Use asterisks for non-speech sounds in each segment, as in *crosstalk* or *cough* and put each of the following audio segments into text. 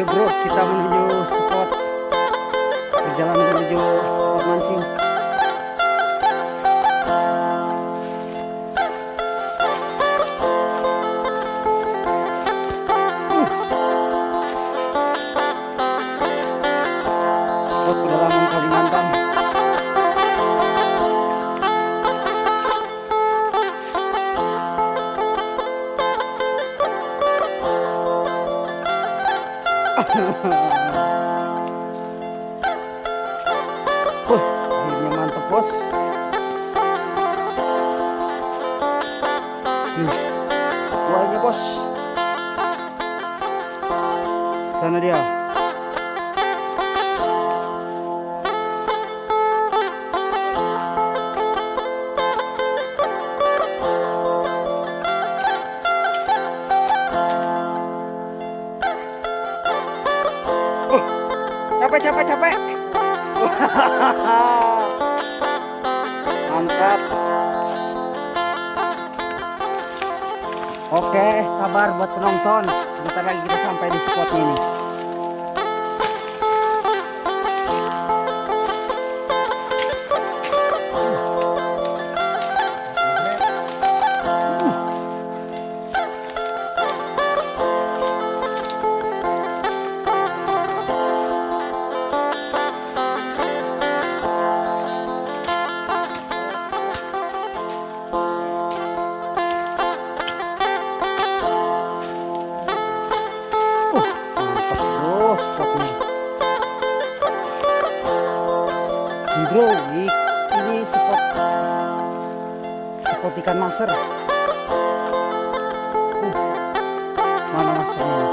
Oke bro, kita menuju spot. Perjalanan menuju Wah, akhirnya mantep bos. Nih, buahnya bos. Sana dia. Capek capek. Mantap. Oke, sabar buat penonton. Sebentar lagi kita sampai di spotnya ini. Ikan maser. Uh, mana masernya?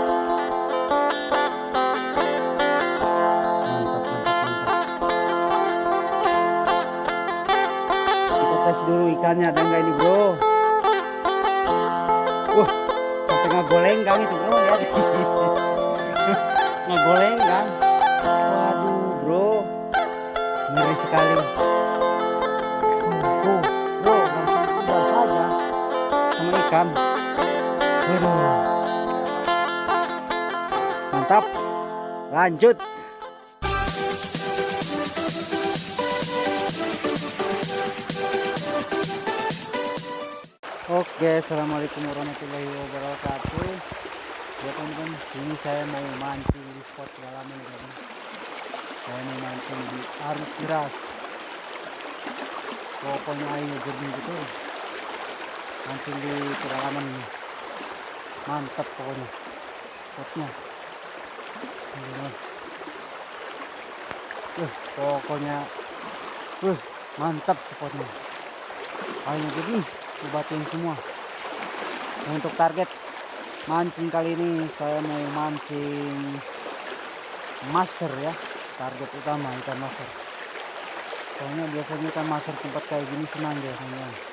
Mantap, mantap, mantap. Kita tes dulu ikannya ada nggak ini bro? Wah, sampai ngegoleng kang itu bro lihat. *laughs* ngegoleng kan waduh bro ngeri sekali ikan waduh mantap lanjut Oke, assalamualaikum warahmatullahi wabarakatuh. Ya teman-teman, sini saya mau mancing di spot pedalaman jadi saya mau mancing di arus deras. Pokoknya air jernih gitu. Mancing di pedalaman. Mantap pokoknya spotnya. Uh, pokoknya uh, mantap spotnya. Airnya jernih, dibatin semua. Dan untuk target mancing kali ini saya mau mancing maser ya target utama ikan maser soalnya biasanya ikan maser tempat kayak gini senang deh teman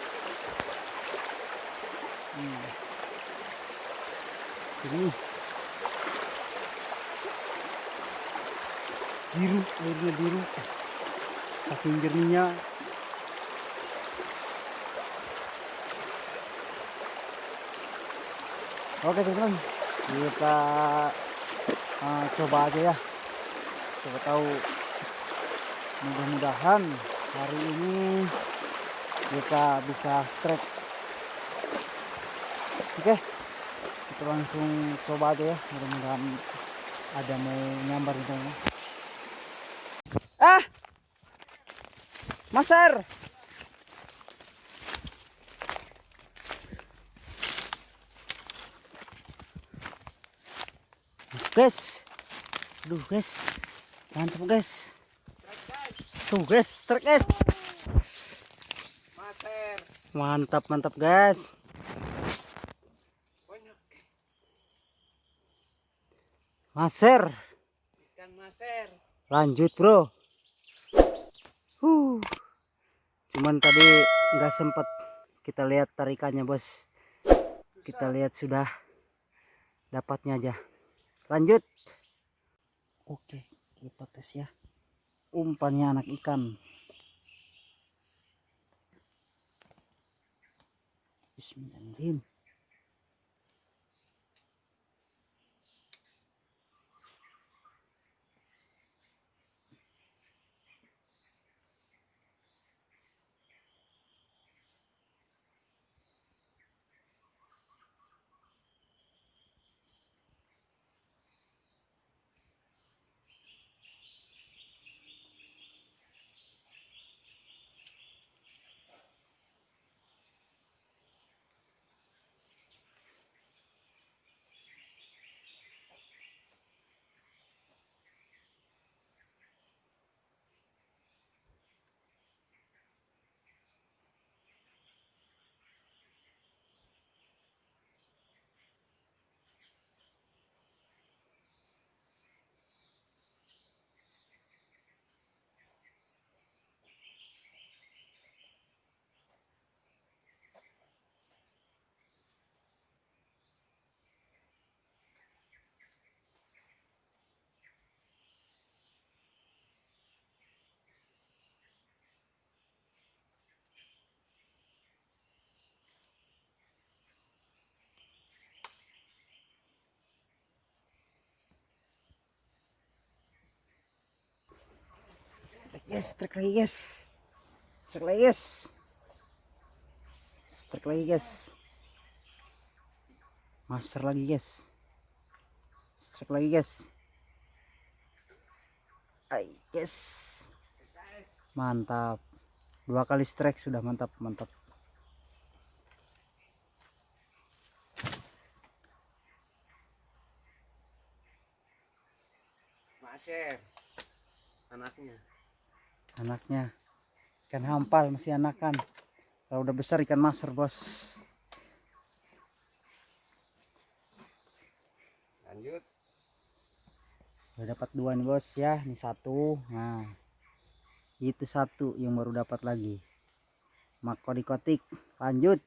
biru airnya biru. Saking jernihnya. Oke teman-teman, kita uh, coba aja ya. Coba tahu mudah-mudahan hari ini kita bisa strike. Oke, kita langsung coba aja ya. Mudah-mudahan ada mau nyambar di sana. Ah, Maser. guys aduh guys mantap guys tuh guys Maser, mantap mantap guys maser. Ikan maser. lanjut bro. Huh. Cuman tadi nggak sempet kita lihat tarikannya bos. Kita lihat sudah dapatnya aja. Lanjut. Oke kita tes ya. Umpannya anak ikan. Bismillahirrahmanirrahim Yes, strike lagi guys. Strike lagi guys. Strike lagi guys. Master lagi guys. Strike lagi guys. Ay, yes. Mantap. Dua kali strike sudah mantap, mantap. Maser. Anaknya. Anaknya ikan hampal masih anakan. Kalau udah besar ikan master, Bos. Lanjut. Udah dapat dua nih, Bos ya. Ini satu. Nah. Itu satu yang baru dapat lagi. Mako dikotik. Lanjut.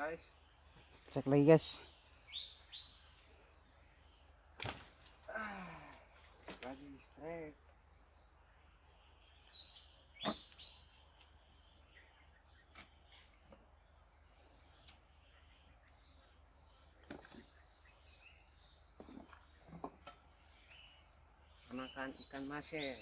Guys. Strike lagi, guys. Lagi strike. Anakan ikan maser.